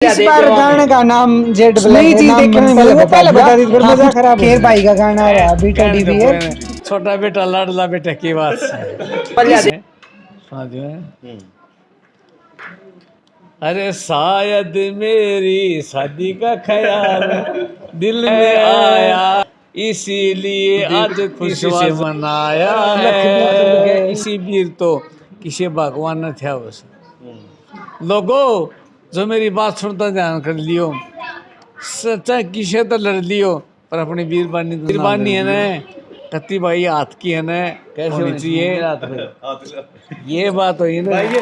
इस बार गाने का नाम जेड ब्लैक नई है, चीज़ नाम देखने में पहले पहले बता दी फिर हाँ, मज़ा खराब खेर भाई का गाना आ रहा अभी टेडी तो बियर छोटा बेटा लाडला बेटा की बात। है। समझ में? अरे शायद मेरी शादी का ख्याल दिल में आया इसीलिए आज खुशी से मनाया है। इसी वीर तो किसी भगवान ने था बस लोगो जो मेरी बात सुनता ध्यान कर लियो। सच्चा किसे तो लड़ लियो पर अपनी वीरबानी तो वीरबानी है ना? कत्ती भाई हाथ की है ना कैसे होनी चाहिए? ये बात हुई ना। ये